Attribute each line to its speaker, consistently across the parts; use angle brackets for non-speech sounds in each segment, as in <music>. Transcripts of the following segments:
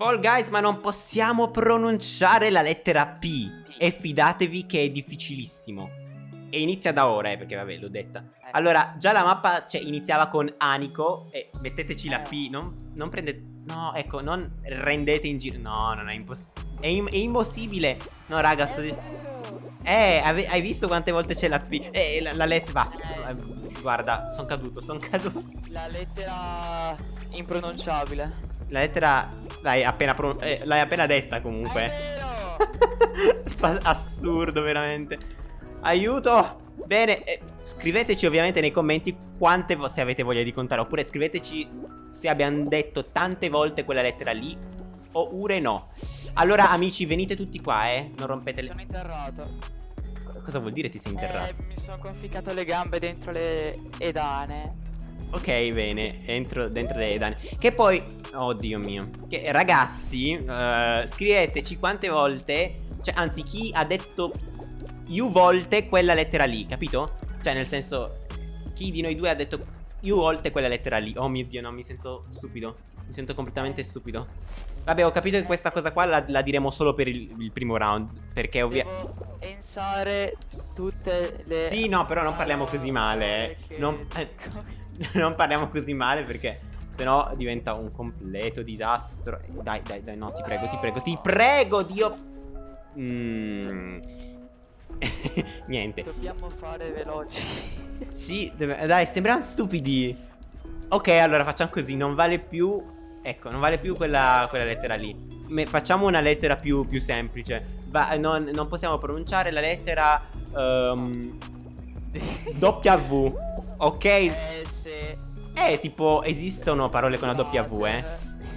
Speaker 1: Fall Guys, ma non possiamo pronunciare la lettera P. E fidatevi che è difficilissimo. E inizia da ora, eh, perché vabbè, l'ho detta. Allora, già la mappa cioè, iniziava con Anico. E metteteci la P. Non, non prendete... No, ecco, non rendete in giro. No, non è impossibile. È, è, impossibile. No, raga, sto... Eh, hai visto quante volte c'è la P? Eh, la, la lettera... Va. Guarda, sono caduto, sono caduto.
Speaker 2: La lettera impronunciabile.
Speaker 1: La lettera l'hai appena, eh, appena, detta comunque. <laughs> Assurdo veramente. Aiuto! Bene, eh, scriveteci ovviamente nei commenti quante se avete voglia di contare Oppure scriveteci se abbiamo detto tante volte quella lettera lì Oppure no Allora amici venite tutti qua eh Non rompete le...
Speaker 2: Sono interrato
Speaker 1: Cosa vuol dire ti sei interrato?
Speaker 2: Eh, mi sono conficcato le gambe dentro le edane
Speaker 1: Ok, bene, entro dentro le edane. Che poi, oddio mio, che ragazzi, uh, scriveteci quante volte, cioè anzi chi ha detto più volte quella lettera lì, capito? Cioè nel senso, chi di noi due ha detto più volte quella lettera lì. Oh mio dio, no, mi sento stupido. Mi sento completamente stupido. Vabbè, ho capito che questa cosa qua la, la diremo solo per il, il primo round. Perché ovviamente...
Speaker 2: Pensare tutte le...
Speaker 1: Sì, no, però non parliamo così male. Eh. Non... Eh. <laughs> non parliamo così male perché sennò diventa un completo disastro. Dai, dai, dai, no, ti prego, ti prego, ti prego, Dio. Mm. <laughs> Niente.
Speaker 2: Dobbiamo fare veloci.
Speaker 1: sì, dai, sembrano stupidi. Ok, allora facciamo così, non vale più... Ecco, non vale più quella, quella lettera lì. Me, facciamo una lettera più, più semplice. Va, non, non, possiamo pronunciare la lettera... <laughs> Um, w. Ok?
Speaker 2: Eh,
Speaker 1: eh, tipo, esistono parole con la W, eh?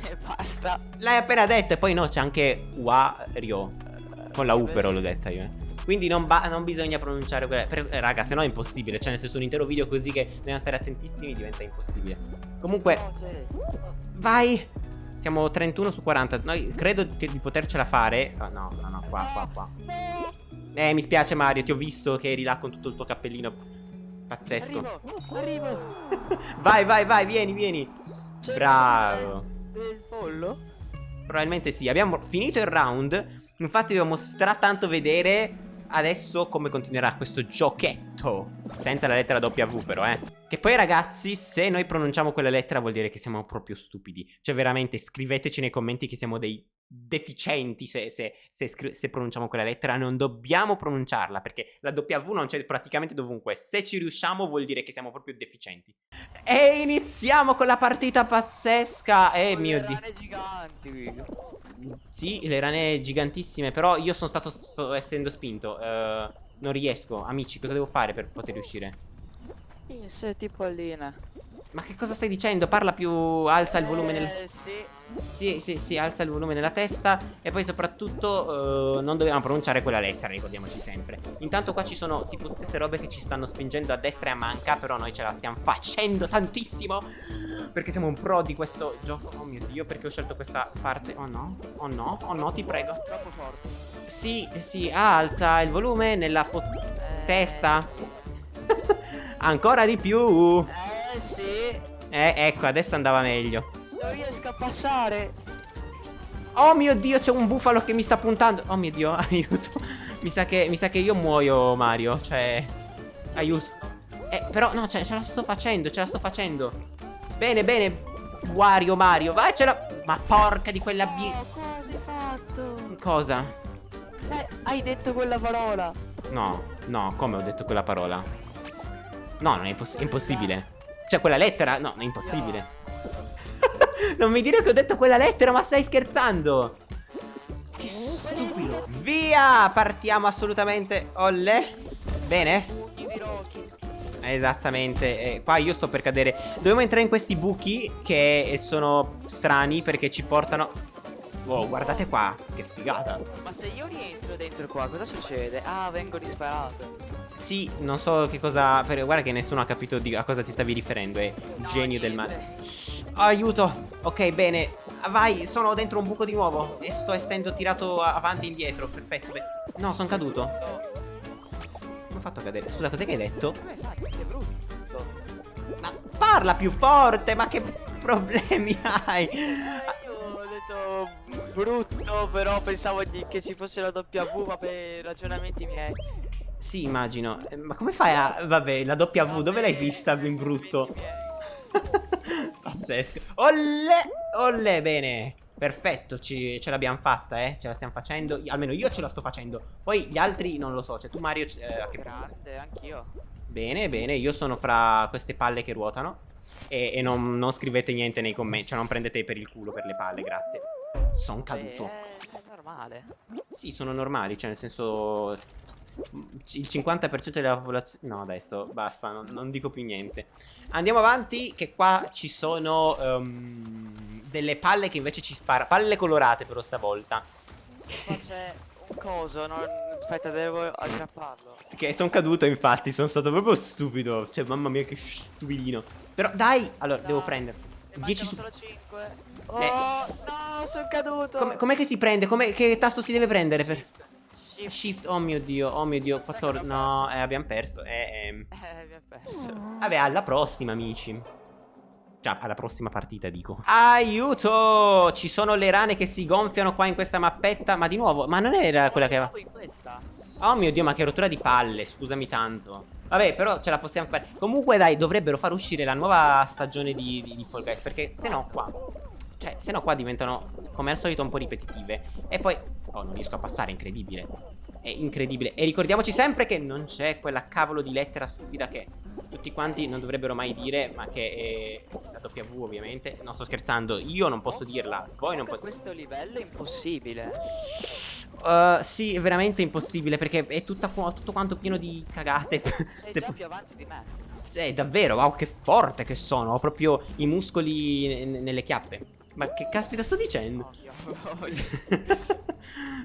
Speaker 2: E basta.
Speaker 1: L'hai appena detto e poi no, c'è anche Wario. Con la U però l'ho detta io, eh. Quindi non, non, bisogna pronunciare quella per, eh, Raga se no è impossibile Cioè nel senso un intero video così che dobbiamo stare attentissimi Diventa impossibile Comunque Vai Siamo 31 su 40 Noi credo che di potercela fare oh, No no no qua qua qua Eh mi spiace Mario Ti ho visto che eri là con tutto il tuo cappellino Pazzesco.
Speaker 2: Arrivo, arrivo. <laughs>
Speaker 1: vai, vai, vai, vieni, vieni. Bravo.
Speaker 2: Del pollo?
Speaker 1: Probabilmente sì. Abbiamo finito il round. Infatti devo stratanto vedere adesso come continuerà questo giochetto. Senza la lettera W però, eh. Che poi ragazzi, se noi pronunciamo quella lettera vuol dire che siamo proprio stupidi. Cioè veramente scriveteci nei commenti che siamo dei deficienti se, se, se, se, pronunciamo quella lettera, non dobbiamo pronunciarla perché la W non c'è praticamente dovunque. Se ci riusciamo vuol dire che siamo proprio deficienti. E iniziamo con la partita pazzesca. Eh mio dio. Sì, le rane gigantissime, però io sono stato sto essendo spinto. Uh, non riesco. Amici, cosa devo fare per poter riuscire?
Speaker 2: Sì, sei tipo allina.
Speaker 1: Ma che cosa stai dicendo? Parla più, alza il volume nel...
Speaker 2: Eh, sì.
Speaker 1: Sì, sì, sì, alza il volume nella testa E poi soprattutto uh, non dobbiamo pronunciare quella lettera, ricordiamoci sempre. Intanto qua ci sono tipo tutte queste robe che ci stanno spingendo a destra e a manca Però noi ce la stiamo facendo tantissimo Perché siamo un pro di questo gioco. Oh mio Dio, perché ho scelto questa parte. Oh no, oh no, oh no, ti prego.
Speaker 2: Troppo forte.
Speaker 1: Sì, sì, alza il volume nella eh... testa. <laughs> Ancora di più.
Speaker 2: Eh sì
Speaker 1: Eh, ecco, adesso andava meglio
Speaker 2: non riesco a passare.
Speaker 1: Oh mio dio, c'è un bufalo che mi sta puntando. Oh mio dio, <laughs> aiuto. Mi sa che, mi sa che io muoio, Mario. Cioè, aiuto. Eh, però, no, cioè, ce la sto facendo, ce la sto facendo. Bene, bene. Wario, Mario, vai, ce la... Ma porca di quella.
Speaker 2: No, cosa hai fatto?
Speaker 1: Cosa?
Speaker 2: Eh, hai detto quella parola.
Speaker 1: No, no, come ho detto quella parola? No, non è, imposs è impossibile. Cioè, quella lettera... No, è impossibile. <laughs> Non mi dire che ho detto quella lettera, ma stai scherzando? Che stupido. Via! Partiamo assolutamente. Olle. Bene? Esattamente, eh, qua io sto per cadere Dobbiamo entrare in questi buchi che sono strani perché ci portano Wow, guardate qua, che figata
Speaker 2: Ma se io rientro dentro qua, cosa succede? Ah, vengo disparato
Speaker 1: Sì, non so che cosa... Guarda che nessuno ha capito a cosa ti stavi riferendo È no, genio niente. del male Aiuto Ok bene Vai sono dentro un buco di nuovo E sto essendo tirato avanti e indietro Perfetto No sono caduto Come ho fatto cadere? Scusa cos'è che hai detto? Ma parla più forte Ma che problemi <laughs> hai?
Speaker 2: Brutto, però pensavo di- che ci fosse la W, ma per ragionamenti miei.
Speaker 1: Sì, immagino. Eh, Ma come fai a... Vabbè, la W, dove l'hai vista in brutto? <laughs> Pazzesco. Olle! Olle, bene. Perfetto, ci- ce l'abbiamo fatta, eh. Ce la stiamo facendo. Almeno io ce la sto facendo. Poi gli altri non lo so. Cioè, tu Mario... eh, che?
Speaker 2: Grande, anch'io.
Speaker 1: Bene, bene. Io sono fra queste palle che ruotano. E, e non, non scrivete niente nei commenti. Cioè, non prendete per il culo per le palle, grazie. Sono caduto.
Speaker 2: è, normale.
Speaker 1: Sì, sono normali, cioè nel senso il 50% della popolazione... No, adesso basta, non, non dico più niente. Andiamo avanti, che qua ci sono ehm, delle palle che invece ci spara... Palle colorate però stavolta.
Speaker 2: Qua c'è un coso, non... aspetta, devo aggrapparlo.
Speaker 1: Che sono caduto infatti, sono stato proprio stupido. Cioè, mamma mia che stupidino. Però dai, allora,
Speaker 2: Dai,
Speaker 1: devo prendere.
Speaker 2: Ne
Speaker 1: 10
Speaker 2: mancano
Speaker 1: su...
Speaker 2: solo 5. Oh,
Speaker 1: Eh.
Speaker 2: no, sono caduto.
Speaker 1: Com'è che si prende? Che tasto si deve prendere per...
Speaker 2: Shift.
Speaker 1: Shift, oh mio dio, oh mio dio,
Speaker 2: Sai che
Speaker 1: 14...
Speaker 2: abbiamo
Speaker 1: No, eh, abbiamo perso. Eh, ehm.
Speaker 2: Eh, abbiamo perso.
Speaker 1: Vabbè, alla prossima, amici. Cioè, alla prossima partita, dico. Aiuto! Ci sono le rane che si gonfiano qua in questa mappetta. Ma di nuovo, ma non era quella che aveva... Oh mio dio, ma che rottura di palle, scusami tanto. Vabbè, però ce la possiamo fare. Comunque, dai, dovrebbero far uscire la nuova stagione di, di, di Fall Guys. Perché se no qua... Cioè, se no qua diventano, come al solito, un po' ripetitive. E poi... Oh, non riesco a passare, incredibile. È incredibile. E ricordiamoci sempre che non c'è quella cavolo di lettera stupida che tutti quanti non dovrebbero mai dire, ma che è la W ovviamente. Non sto scherzando, io non posso dirla, voi non potete.
Speaker 2: questo livello è impossibile.
Speaker 1: Uh, sì, è veramente impossibile perché è tutta tutto quanto pieno di cagate.
Speaker 2: Sei <laughs>
Speaker 1: Se
Speaker 2: già più avanti di me.
Speaker 1: Sì, davvero, wow, che forte che sono. Ho proprio i muscoli nelle chiappe. Ma che caspita sto dicendo? <laughs>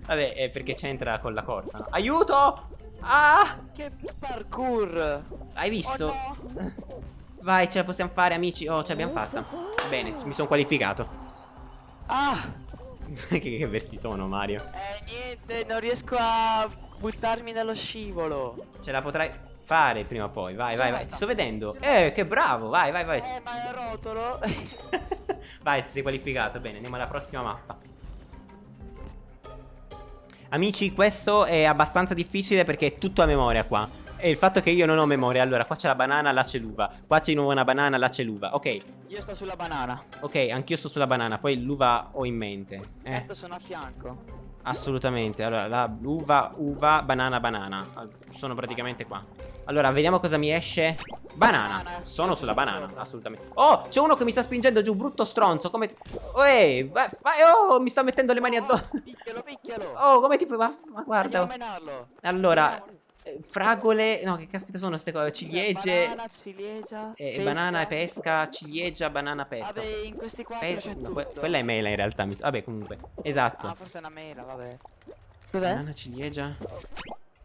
Speaker 1: Vabbè, è perché c'entra con la corsa, no? Aiuto! Ah!
Speaker 2: che parkour.
Speaker 1: Hai visto?
Speaker 2: Oh no.
Speaker 1: Vai, ce la possiamo fare, amici. Oh, ce l'abbiamo fatta. Bene, mi sono qualificato.
Speaker 2: Ah, <laughs>
Speaker 1: che, che versi sono, Mario?
Speaker 2: eh niente, non riesco a buttarmi dallo scivolo.
Speaker 1: Ce la potrai fare prima o poi. Vai, vai, vai. Ti sto vedendo. Eh, che bravo. Vai, vai, vai.
Speaker 2: Eh, ma è rotolo. <laughs>
Speaker 1: vai, ti sei qualificato. Bene, andiamo alla prossima mappa. Amici, questo è abbastanza difficile perché è tutto a memoria qua. E il fatto che io non ho memoria. Allora, qua c'è la banana, là c'è l'uva. Qua c'è di nuovo una banana, là c'è l'uva. Ok,
Speaker 2: Io sto sulla banana.
Speaker 1: ok, anch'io sto sulla banana. Poi l'uva ho in mente. Eh.
Speaker 2: Certo, sono a fianco.
Speaker 1: Assolutamente, allora la uva, uva, banana, banana. Sono praticamente qua. Allora, vediamo cosa mi esce. Banana, sono sulla banana, assolutamente. Oh, c'è uno che mi sta spingendo giù, brutto stronzo Come... Oh, ehi, vai, vai, oh, mi sta mettendo le mani addosso.
Speaker 2: Picchialo, picchialo.
Speaker 1: Oh, come ti puoi... Ma, ma guarda. Allora, fragole No, che caspita sono queste cose Ciliegie
Speaker 2: Banana, ciliegia.
Speaker 1: eh,
Speaker 2: pesca.
Speaker 1: Banana e pesca Ciliegia, banana, pesca
Speaker 2: Vabbè, in questi quattro
Speaker 1: Pe-
Speaker 2: c'è
Speaker 1: no,
Speaker 2: tutto.
Speaker 1: que- Quella è mela in realtà mi- Vabbè, comunque Esatto
Speaker 2: Ah, forse è una mela, vabbè. Cos'è?
Speaker 1: Banana, ciliegia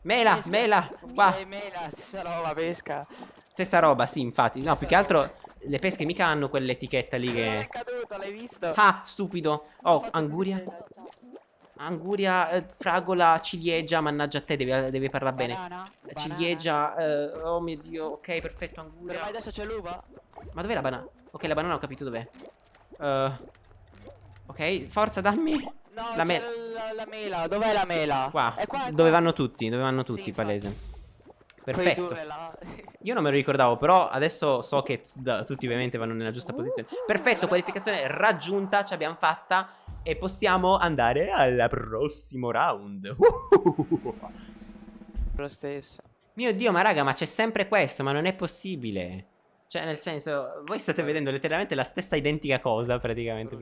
Speaker 1: Mela,
Speaker 2: Pesca.
Speaker 1: mela, qua
Speaker 2: Eh, mela, stessa roba, pesca.
Speaker 1: Stessa roba, sì, infatti. No, più che altro le pesche mica hanno quell'etichetta lì
Speaker 2: È
Speaker 1: che...
Speaker 2: caduto, l'hai visto?
Speaker 1: Ah, stupido. Oh, anguria. Anguria, eh, fragola, ciliegia, mannaggia a te, devi, devi parlare bene.
Speaker 2: Banana.
Speaker 1: Ciliegia, eh, oh mio dio, ok, perfetto, anguria.
Speaker 2: adesso c'è l'uva?
Speaker 1: Ma dov'è la banana? Ok, la banana ho capito dov'è. Eh, ok, forza, dammi.
Speaker 2: No,
Speaker 1: La mela.
Speaker 2: la, la mela, dov'è la mela?
Speaker 1: Qua,
Speaker 2: È qua, è
Speaker 1: dove
Speaker 2: qua.
Speaker 1: vanno tutti, dove vanno
Speaker 2: Sì,
Speaker 1: tutti,
Speaker 2: infatti.
Speaker 1: palese. Perfetto. <laughs> Io non me lo ricordavo, però adesso so che tutti ovviamente vanno nella giusta posizione. Perfetto, qualificazione raggiunta, ce l'abbiamo fatta e possiamo andare al prossimo round. <laughs>
Speaker 2: Lo stesso.
Speaker 1: Mio Dio, ma raga, ma c'è sempre questo, ma non è possibile. Cioè, nel senso, voi state vedendo letteralmente la stessa identica cosa, praticamente.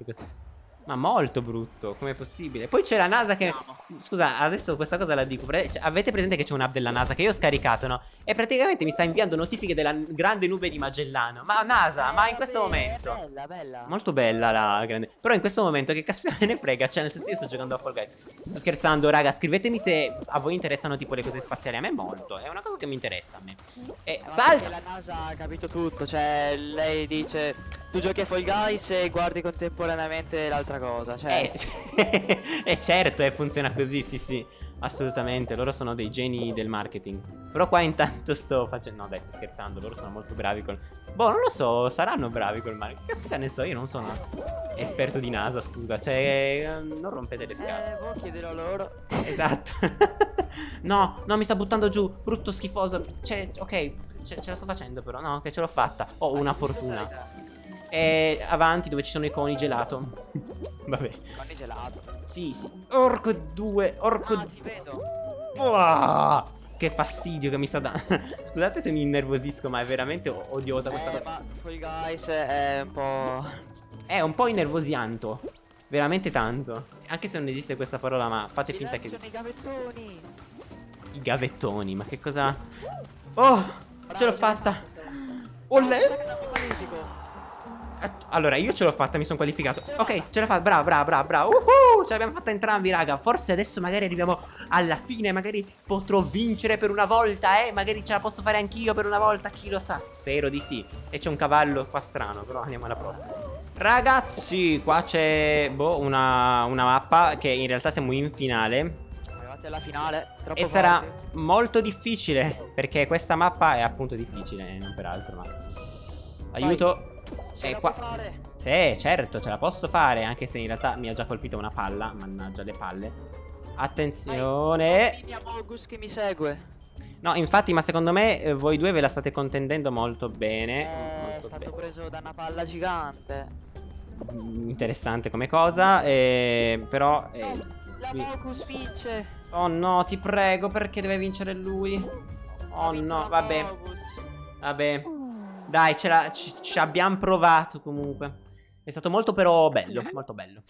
Speaker 1: Questo. Ma molto brutto, com'è possibile? Poi c'è la NASA che... Scusa, adesso questa cosa la dico. pre- cioè, avete presente che c'è un'app della NASA che io ho scaricato, no? E praticamente mi sta inviando notifiche della grande nube di Magellano. Ma NASA, ma in questo
Speaker 2: vabbè,
Speaker 1: momento...
Speaker 2: Bella, bella.
Speaker 1: Molto bella la grande. Però in questo momento che caspita me ne frega. Cioè, nel senso, io sto giocando a Fall Guys. Sto scherzando, raga. Scrivetemi se a voi interessano tipo le cose spaziali. A me molto. È una cosa che mi interessa a me. E
Speaker 2: Eh, ma
Speaker 1: salta.
Speaker 2: la NASA ha capito tutto, cioè lei dice tu giochi a Fall Guys e guardi contemporaneamente l'altra cosa, cioè
Speaker 1: Eh, <laughs> e certo, eh, funziona così, sì, sì. Assolutamente, loro sono dei geni del marketing. Però qua intanto sto facendo... No dai, sto scherzando, loro sono molto bravi col... Boh, non lo so, saranno bravi col marketing. Che caspita ne so, io non sono esperto di NASA, scusa. Cioè, eh, non rompete le scatole.
Speaker 2: Eh, boh, chiederò loro.
Speaker 1: Esatto. <laughs> no, no, mi sta buttando giù. Brutto, schifoso. Cioè, ok, ce, ce la sto facendo però. No, che ce l'ho fatta. Ho una fortuna. E avanti dove ci sono i coni gelato. <laughs> Vabbè.
Speaker 2: Coni gelato.
Speaker 1: Sì, sì. Orco 2, orco
Speaker 2: Ah, ti vedo.
Speaker 1: Uah, Che fastidio che mi sta dando. <laughs> Scusate se mi innervosisco, ma è veramente odiosa questa
Speaker 2: Eh,
Speaker 1: cosa.
Speaker 2: ma Fall Guys è un po'...
Speaker 1: È un po' innervosianto. Veramente tanto. Anche se non esiste questa parola, ma fate finta che.
Speaker 2: Nei gavettoni.
Speaker 1: I gavettoni, ma che cosa. Oh! Ce l'ho fatta! Ollè!
Speaker 2: Magnifico.
Speaker 1: Allora, io ce l'ho fatta, mi sono qualificato. Ok, ce l'ho fatta, bravo, bravo, bravo, bravo. Uhu, ce l'abbiamo fatta entrambi, raga. Forse adesso magari arriviamo alla fine, magari potrò vincere per una volta, eh. Magari ce la posso fare anch'io per una volta, chi lo sa. Spero di sì. E c'è un cavallo qua strano, però andiamo alla prossima. Ragazzi, qua c'è, boh, una, una mappa che in realtà siamo in finale.
Speaker 2: Arrivati alla finale.
Speaker 1: E sarà molto difficile, perché questa mappa è appunto difficile, non per altro, ma... Aiuto.
Speaker 2: Ce
Speaker 1: Eh,
Speaker 2: la
Speaker 1: qua-
Speaker 2: fare.
Speaker 1: Sì, certo, ce la posso fare, anche se in realtà mi ha già colpito una palla, mannaggia le palle. Attenzione.
Speaker 2: Vedi Amogus che mi segue.
Speaker 1: No, infatti, ma secondo me eh, voi due ve la state contendendo molto bene.
Speaker 2: Eh, è
Speaker 1: Molto
Speaker 2: stato
Speaker 1: bene.
Speaker 2: preso da una palla gigante.
Speaker 1: Mm, Interessante come cosa, eh, però... eh,
Speaker 2: La
Speaker 1: qui-
Speaker 2: Mocus vince.
Speaker 1: Oh no, ti prego, perché deve vincere lui? Oh no,
Speaker 2: la
Speaker 1: vabbè,
Speaker 2: Mogus.
Speaker 1: vabbè. Dai, ce la- ci, ci abbiamo provato comunque. È stato molto però bello, molto bello.